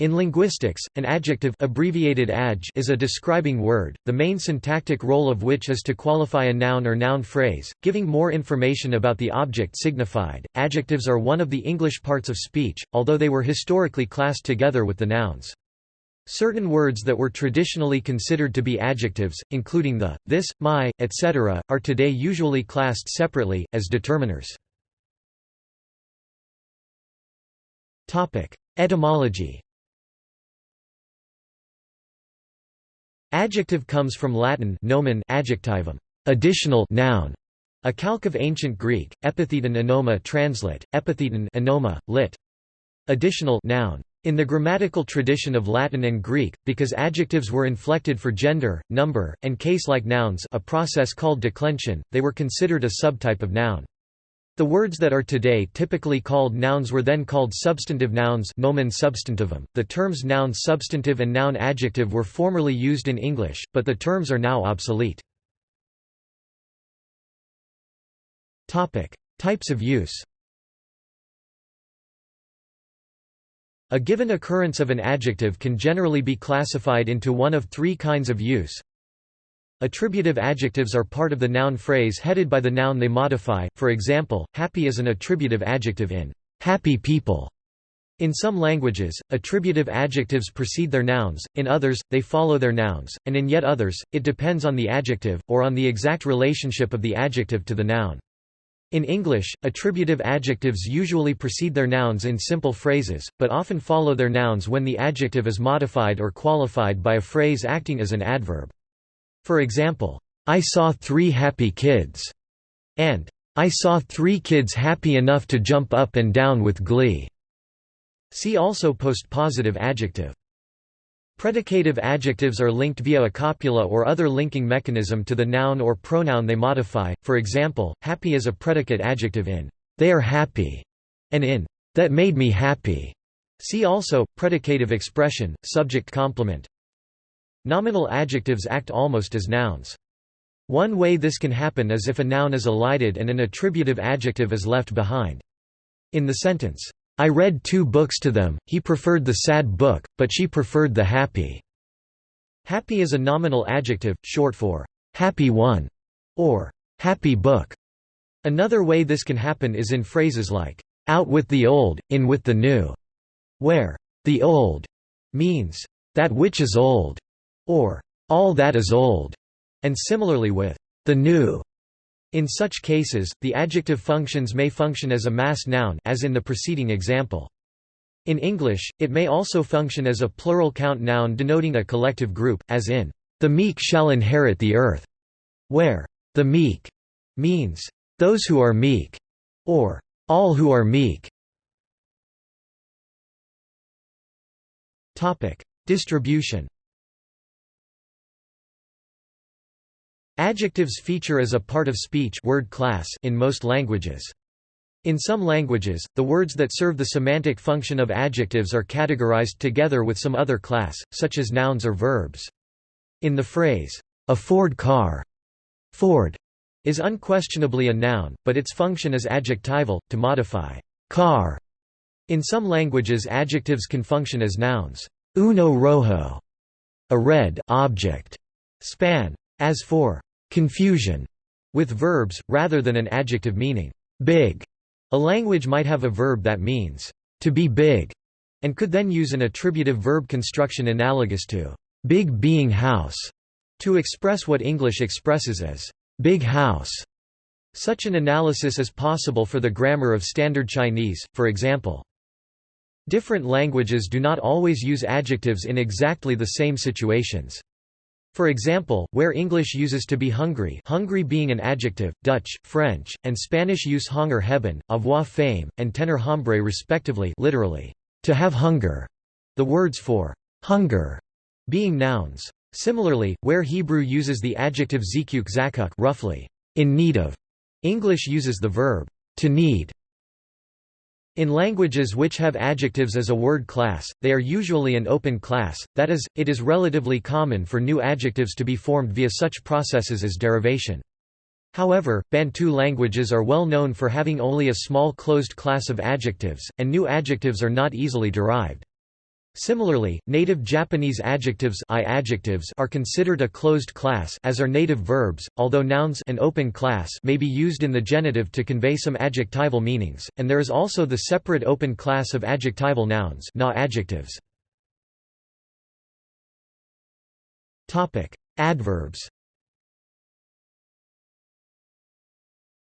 In linguistics, an adjective abbreviated adj is a describing word, the main syntactic role of which is to qualify a noun or noun phrase, giving more information about the object signified. Adjectives are one of the English parts of speech, although they were historically classed together with the nouns. Certain words that were traditionally considered to be adjectives, including the, this, my, etc., are today usually classed separately, as determiners. Etymology Adjective comes from Latin nomen adjectivum, additional noun, a calque of ancient Greek, epitheton onoma translate, epitheton onoma, lit. Additional noun. In the grammatical tradition of Latin and Greek, because adjectives were inflected for gender, number, and case-like nouns a process called declension, they were considered a subtype of noun. The words that are today typically called nouns were then called substantive nouns nomen substantivum. .The terms noun substantive and noun adjective were formerly used in English, but the terms are now obsolete. Types of use A given occurrence of an adjective can generally be classified into one of three kinds of use Attributive adjectives are part of the noun phrase headed by the noun they modify, for example, happy is an attributive adjective in happy people. In some languages, attributive adjectives precede their nouns, in others, they follow their nouns, and in yet others, it depends on the adjective, or on the exact relationship of the adjective to the noun. In English, attributive adjectives usually precede their nouns in simple phrases, but often follow their nouns when the adjective is modified or qualified by a phrase acting as an adverb. For example, I saw three happy kids, and I saw three kids happy enough to jump up and down with glee. See also postpositive adjective. Predicative adjectives are linked via a copula or other linking mechanism to the noun or pronoun they modify, for example, happy is a predicate adjective in they are happy, and in that made me happy. See also, predicative expression, subject complement. Nominal adjectives act almost as nouns. One way this can happen is if a noun is elided and an attributive adjective is left behind. In the sentence, I read two books to them, he preferred the sad book, but she preferred the happy. Happy is a nominal adjective, short for happy one or happy book. Another way this can happen is in phrases like out with the old, in with the new, where the old means that which is old, or all that is old, and similarly with the new. In such cases, the adjective functions may function as a mass noun as in the preceding example. In English, it may also function as a plural count noun denoting a collective group, as in, "...the meek shall inherit the earth", where "...the meek" means, "...those who are meek", or "...all who are meek". Distribution Adjectives feature as a part of speech word class in most languages. In some languages, the words that serve the semantic function of adjectives are categorized together with some other class, such as nouns or verbs. In the phrase, a Ford car, Ford is unquestionably a noun, but its function is adjectival, to modify car. In some languages adjectives can function as nouns. Uno rojo, a red object, span, as for confusion with verbs, rather than an adjective meaning big. A language might have a verb that means to be big, and could then use an attributive verb construction analogous to big being house to express what English expresses as big house. Such an analysis is possible for the grammar of Standard Chinese, for example. Different languages do not always use adjectives in exactly the same situations. For example, where English uses to be hungry hungry being an adjective, Dutch, French, and Spanish use honger hebben, avoir faim, and tener hambre respectively literally, to have hunger, the words for hunger being nouns. Similarly, where Hebrew uses the adjective zekuk zakuk roughly, in need of, English uses the verb to need in languages which have adjectives as a word class, they are usually an open class, that is, it is relatively common for new adjectives to be formed via such processes as derivation. However, Bantu languages are well known for having only a small closed class of adjectives, and new adjectives are not easily derived. Similarly, native Japanese adjectives, I adjectives are considered a closed class as are native verbs, although nouns an open class may be used in the genitive to convey some adjectival meanings, and there is also the separate open class of adjectival nouns na adjectives. Adverbs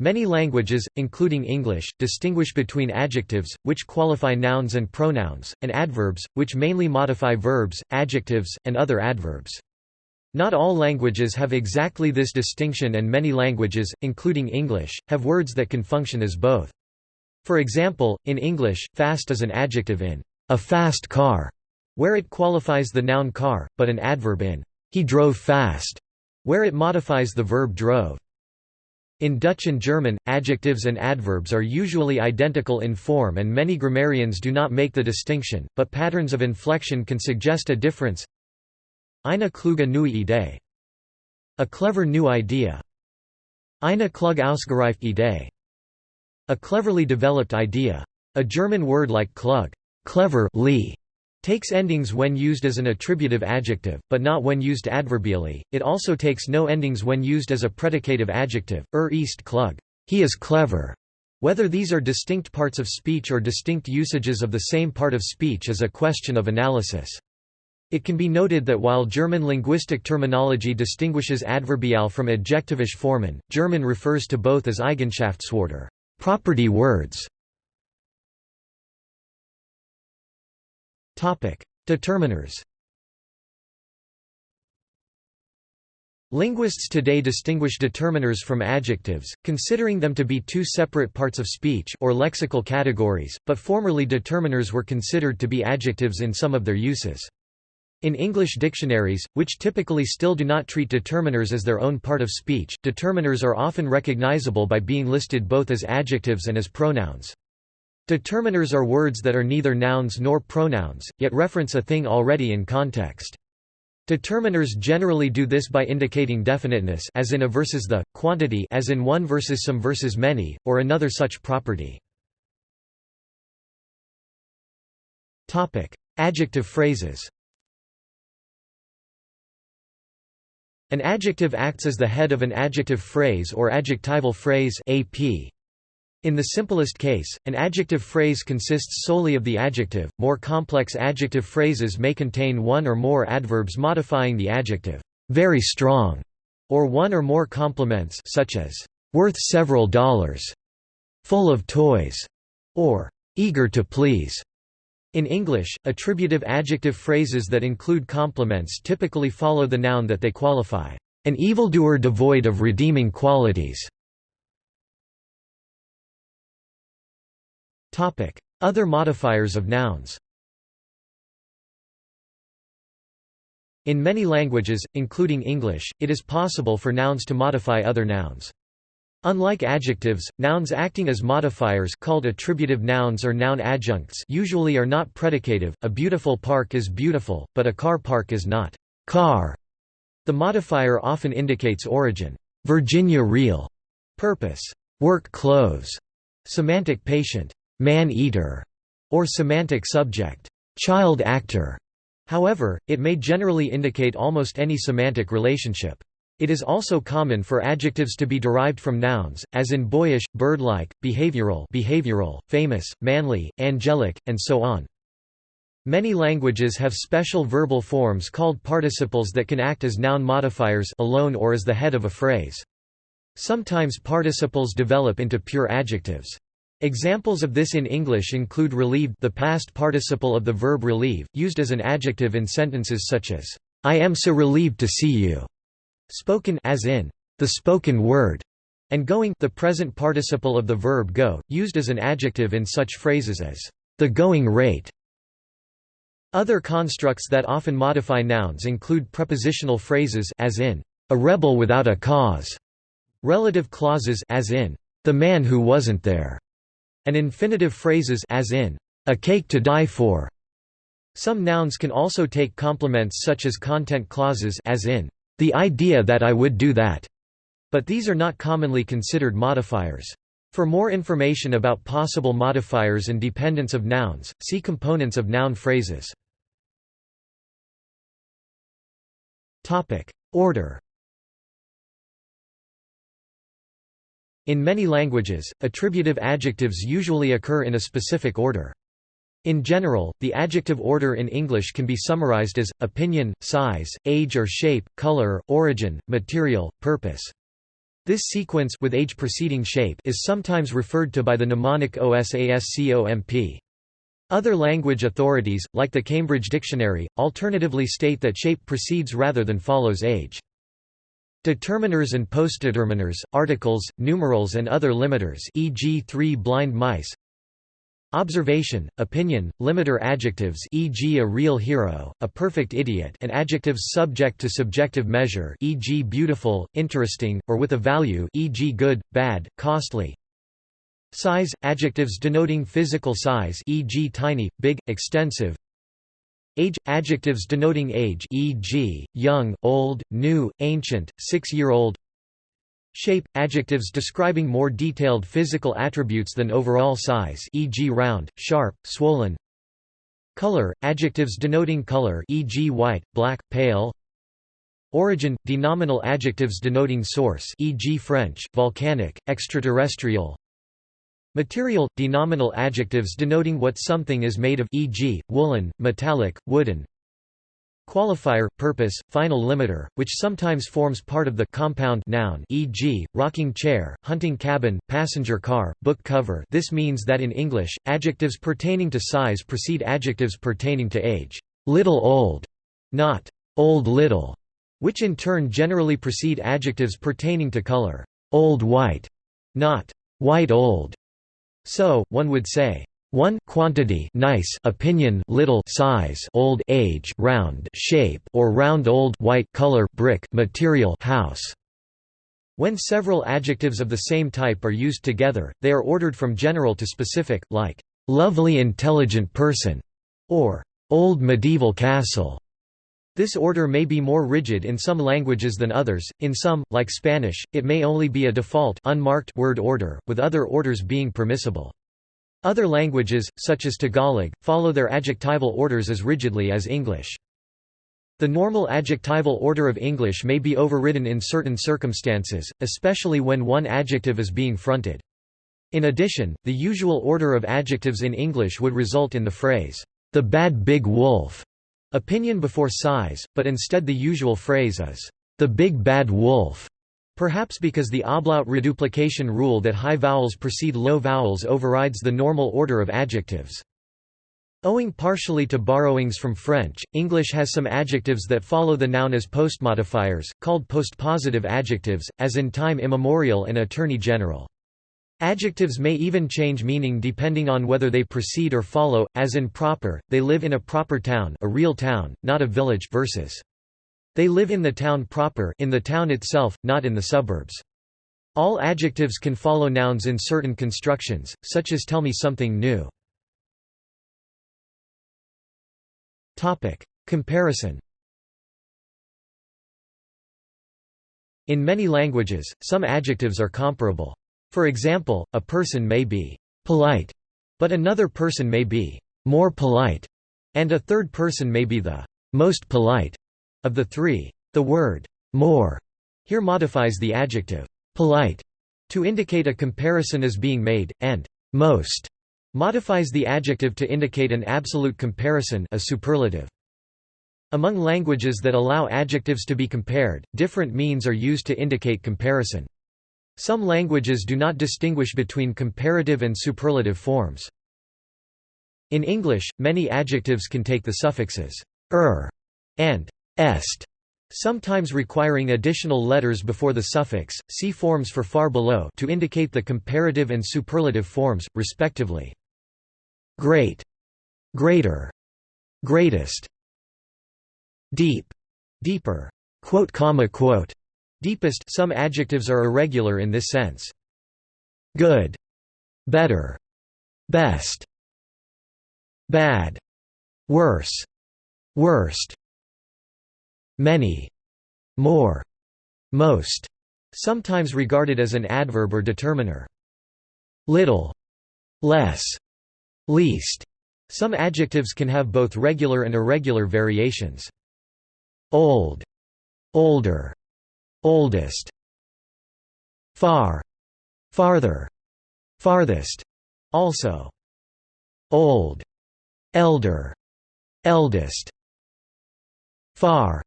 Many languages, including English, distinguish between adjectives, which qualify nouns and pronouns, and adverbs, which mainly modify verbs, adjectives, and other adverbs. Not all languages have exactly this distinction and many languages, including English, have words that can function as both. For example, in English, fast is an adjective in a fast car, where it qualifies the noun car, but an adverb in he drove fast, where it modifies the verb drove. In Dutch and German, adjectives and adverbs are usually identical in form and many grammarians do not make the distinction, but patterns of inflection can suggest a difference. Eine kluge neue Idee. A clever new idea. Eine klug ausgereifte Idee. A cleverly developed idea. A German word like klug clever takes endings when used as an attributive adjective, but not when used adverbially. It also takes no endings when used as a predicative adjective. Er ist klug. He is clever. Whether these are distinct parts of speech or distinct usages of the same part of speech is a question of analysis. It can be noted that while German linguistic terminology distinguishes adverbial from adjectivish formen, German refers to both as Eigenschaftswörter, property words, Determiners Linguists today distinguish determiners from adjectives, considering them to be two separate parts of speech or lexical categories, but formerly determiners were considered to be adjectives in some of their uses. In English dictionaries, which typically still do not treat determiners as their own part of speech, determiners are often recognizable by being listed both as adjectives and as pronouns. Determiners are words that are neither nouns nor pronouns, yet reference a thing already in context. Determiners generally do this by indicating definiteness as in a versus the, quantity as in one versus some versus many, or another such property. Adjective phrases An adjective acts as the head of an adjective phrase or adjectival phrase AP. In the simplest case, an adjective phrase consists solely of the adjective, more complex adjective phrases may contain one or more adverbs modifying the adjective, very strong, or one or more complements such as, worth several dollars, full of toys, or eager to please. In English, attributive adjective phrases that include complements typically follow the noun that they qualify, an evildoer devoid of redeeming qualities. Other modifiers of nouns. In many languages, including English, it is possible for nouns to modify other nouns. Unlike adjectives, nouns acting as modifiers called attributive nouns or noun adjuncts usually are not predicative. A beautiful park is beautiful, but a car park is not. Car. The modifier often indicates origin, Virginia reel, purpose, work clothes, semantic patient, man-eater, or semantic subject, child actor. However, it may generally indicate almost any semantic relationship. It is also common for adjectives to be derived from nouns, as in boyish, bird-like, behavioral, behavioral, famous, manly, angelic, and so on. Many languages have special verbal forms called participles that can act as noun modifiers alone or as the head of a phrase. Sometimes participles develop into pure adjectives. Examples of this in English include relieved the past participle of the verb relieve, used as an adjective in sentences such as, "'I am so relieved to see you' spoken as in, "'the spoken word' and going the present participle of the verb go, used as an adjective in such phrases as, "'the going rate' Other constructs that often modify nouns include prepositional phrases as in, "'a rebel without a cause' relative clauses as in, "'the man who wasn't there' and infinitive phrases as in, a cake to die for. Some nouns can also take complements such as content clauses as in, the idea that I would do that, but these are not commonly considered modifiers. For more information about possible modifiers and dependence of nouns, see components of noun phrases. Order In many languages, attributive adjectives usually occur in a specific order. In general, the adjective order in English can be summarized as, opinion, size, age or shape, color, origin, material, purpose. This sequence with age preceding shape is sometimes referred to by the mnemonic OSASCOMP. Other language authorities, like the Cambridge Dictionary, alternatively state that shape precedes rather than follows age. Determiners and postdeterminers, articles, numerals and other limiters e.g. three blind mice Observation, opinion, limiter adjectives e.g. a real hero, a perfect idiot and adjectives subject to subjective measure e.g. beautiful, interesting, or with a value e.g. good, bad, costly Size, adjectives denoting physical size e.g. tiny, big, extensive Age – adjectives denoting age e.g., young, old, new, ancient, six-year-old Shape – adjectives describing more detailed physical attributes than overall size e.g. round, sharp, swollen Color – adjectives denoting color e.g. white, black, pale Origin – denominal adjectives denoting source e.g. French, volcanic, extraterrestrial Material – denominal adjectives denoting what something is made of e.g., woolen, metallic, wooden Qualifier – purpose, final limiter, which sometimes forms part of the compound noun e.g., rocking chair, hunting cabin, passenger car, book cover this means that in English, adjectives pertaining to size precede adjectives pertaining to age little old, not old little, which in turn generally precede adjectives pertaining to color old white, not white old. So, one would say, 1 quantity nice opinion little size old age round shape or round old white color brick material house. When several adjectives of the same type are used together they are ordered from general to specific like lovely intelligent person or old medieval castle this order may be more rigid in some languages than others, in some, like Spanish, it may only be a default unmarked word order, with other orders being permissible. Other languages, such as Tagalog, follow their adjectival orders as rigidly as English. The normal adjectival order of English may be overridden in certain circumstances, especially when one adjective is being fronted. In addition, the usual order of adjectives in English would result in the phrase, the bad big wolf, opinion before size, but instead the usual phrase is, the big bad wolf, perhaps because the ablaut reduplication rule that high vowels precede low vowels overrides the normal order of adjectives. Owing partially to borrowings from French, English has some adjectives that follow the noun as postmodifiers, called postpositive adjectives, as in time immemorial and attorney general. Adjectives may even change meaning depending on whether they precede or follow, as in proper, they live in a proper town a real town, not a village versus. They live in the town proper in the town itself, not in the suburbs. All adjectives can follow nouns in certain constructions, such as tell me something new. Comparison In many languages, some adjectives are comparable. For example, a person may be polite, but another person may be more polite, and a third person may be the most polite of the three. The word more here modifies the adjective polite to indicate a comparison is being made, and most modifies the adjective to indicate an absolute comparison a superlative. Among languages that allow adjectives to be compared, different means are used to indicate comparison. Some languages do not distinguish between comparative and superlative forms. In English, many adjectives can take the suffixes er and est, sometimes requiring additional letters before the suffix, see forms for far below to indicate the comparative and superlative forms, respectively. Great, greater, greatest, deep, deeper, quote comma quote, Deepest some adjectives are irregular in this sense. Good, better, best, bad, worse, worst, many, more, most, sometimes regarded as an adverb or determiner. Little, less, least. Some adjectives can have both regular and irregular variations. Old, older, oldest, far, farther, farthest, also, old, elder, eldest, far,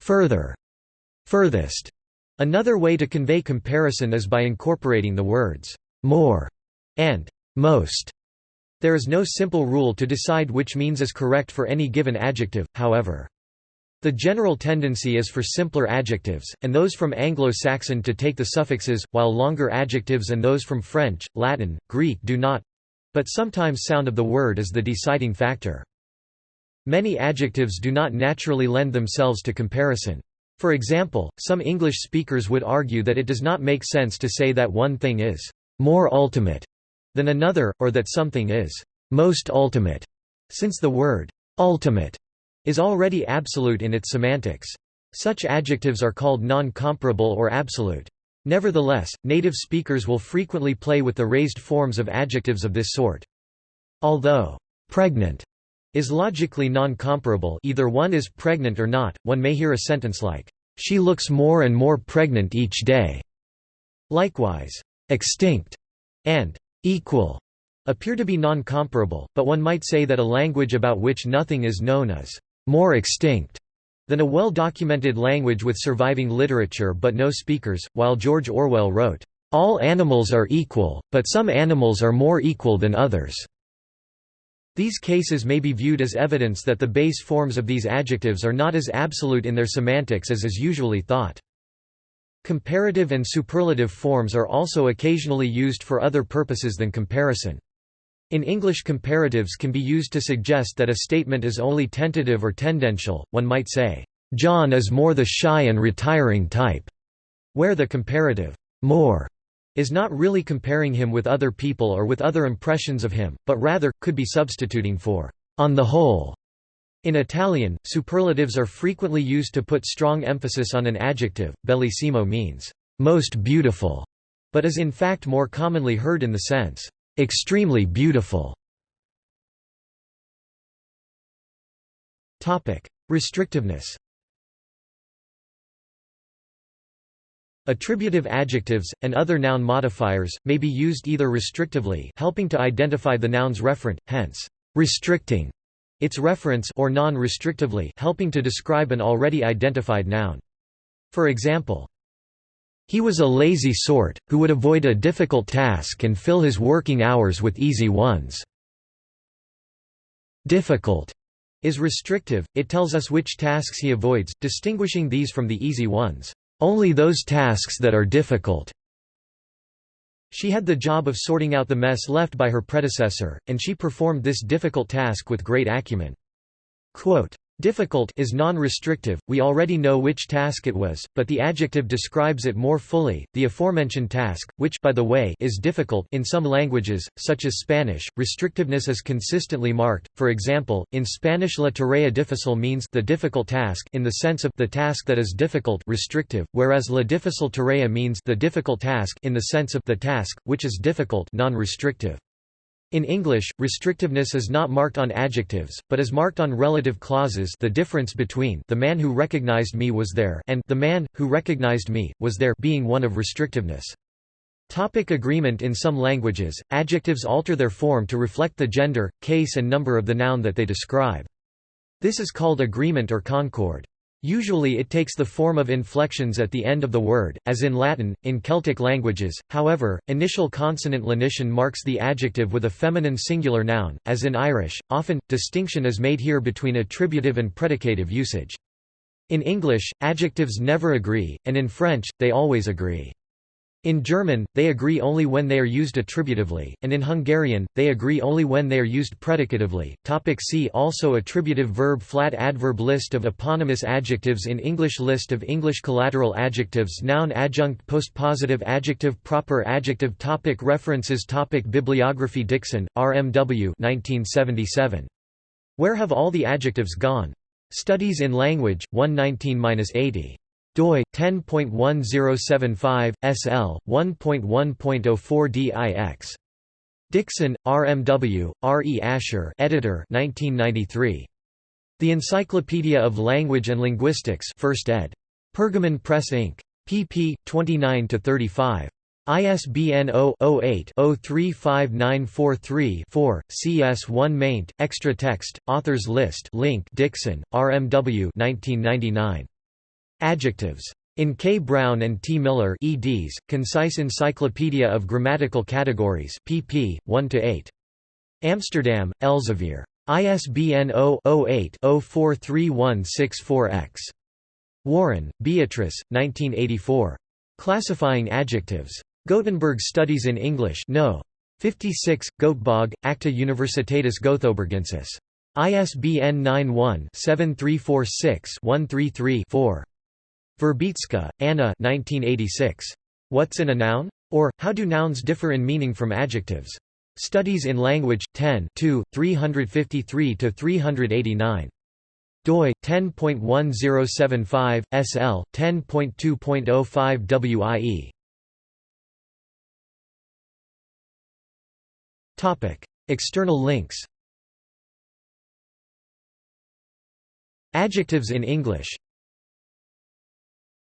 further, furthest. Another way to convey comparison is by incorporating the words more and most. There is no simple rule to decide which means is correct for any given adjective, however. The general tendency is for simpler adjectives, and those from Anglo-Saxon to take the suffixes, while longer adjectives and those from French, Latin, Greek do not—but sometimes sound of the word is the deciding factor. Many adjectives do not naturally lend themselves to comparison. For example, some English speakers would argue that it does not make sense to say that one thing is more ultimate than another, or that something is most ultimate, since the word ultimate is already absolute in its semantics. Such adjectives are called non-comparable or absolute. Nevertheless, native speakers will frequently play with the raised forms of adjectives of this sort. Although pregnant is logically non-comparable either one is pregnant or not, one may hear a sentence like, "'She looks more and more pregnant each day'". Likewise, "'extinct' and "'equal' appear to be non-comparable, but one might say that a language about which nothing is known is "'more extinct' than a well-documented language with surviving literature but no speakers, while George Orwell wrote, "'All animals are equal, but some animals are more equal than others' These cases may be viewed as evidence that the base forms of these adjectives are not as absolute in their semantics as is usually thought. Comparative and superlative forms are also occasionally used for other purposes than comparison. In English comparatives can be used to suggest that a statement is only tentative or tendential, one might say, "'John is more the shy and retiring type'", where the comparative, "'more' is not really comparing him with other people or with other impressions of him, but rather, could be substituting for on the whole. In Italian, superlatives are frequently used to put strong emphasis on an adjective. Bellissimo means most beautiful, but is in fact more commonly heard in the sense extremely beautiful. Restrictiveness. Attributive adjectives, and other noun modifiers, may be used either restrictively helping to identify the noun's referent, hence, restricting its reference or non-restrictively helping to describe an already identified noun. For example, he was a lazy sort, who would avoid a difficult task and fill his working hours with easy ones. Difficult is restrictive, it tells us which tasks he avoids, distinguishing these from the easy ones. Only those tasks that are difficult. She had the job of sorting out the mess left by her predecessor, and she performed this difficult task with great acumen. Quote, Difficult is non-restrictive, we already know which task it was, but the adjective describes it more fully, the aforementioned task, which by the way is difficult in some languages, such as Spanish, restrictiveness is consistently marked, for example, in Spanish la tarea difícil means the difficult task in the sense of the task that is difficult restrictive, whereas la difícil tarea means the difficult task in the sense of the task, which is difficult non-restrictive. In English, restrictiveness is not marked on adjectives, but is marked on relative clauses the difference between the man who recognized me was there and the man, who recognized me, was there being one of restrictiveness. Topic agreement In some languages, adjectives alter their form to reflect the gender, case and number of the noun that they describe. This is called agreement or concord. Usually it takes the form of inflections at the end of the word, as in Latin. In Celtic languages, however, initial consonant lenition marks the adjective with a feminine singular noun, as in Irish. Often, distinction is made here between attributive and predicative usage. In English, adjectives never agree, and in French, they always agree. In German, they agree only when they are used attributively, and in Hungarian, they agree only when they are used predicatively. Topic see also Attributive verb Flat adverb List of eponymous adjectives in English List of English collateral adjectives Noun adjunct postpositive adjective Proper adjective topic References topic Bibliography Dixon, R. M. W. 1977. Where Have All the Adjectives Gone? Studies in Language, 119-80 doi 10.1075 SL 1.1.04 DIX Dixon, RMW, R. E. Asher editor 1993. The Encyclopedia of Language and Linguistics 1st ed. Pergamon Press Inc. pp. 29–35. ISBN 0-08-035943-4, CS1 maint, extra text, authors list link Dixon, RMW 1999. Adjectives. In K. Brown and T. Miller eds, Concise Encyclopedia of Grammatical Categories pp. 1–8. Amsterdam, Elsevier. ISBN 0-08-043164-X. Warren, Beatrice, 1984. Classifying Adjectives. Gothenburg Studies in English No. 56, Göteborg, Acta Universitatis Gothoburgensis. ISBN 91-7346-133-4. Wierzbicka, Anna 1986. What's in a noun? Or, How do nouns differ in meaning from adjectives? Studies in Language, 10 353–389 doi 10.1075 SL 10.2.05 WIE Topic External links Adjectives in English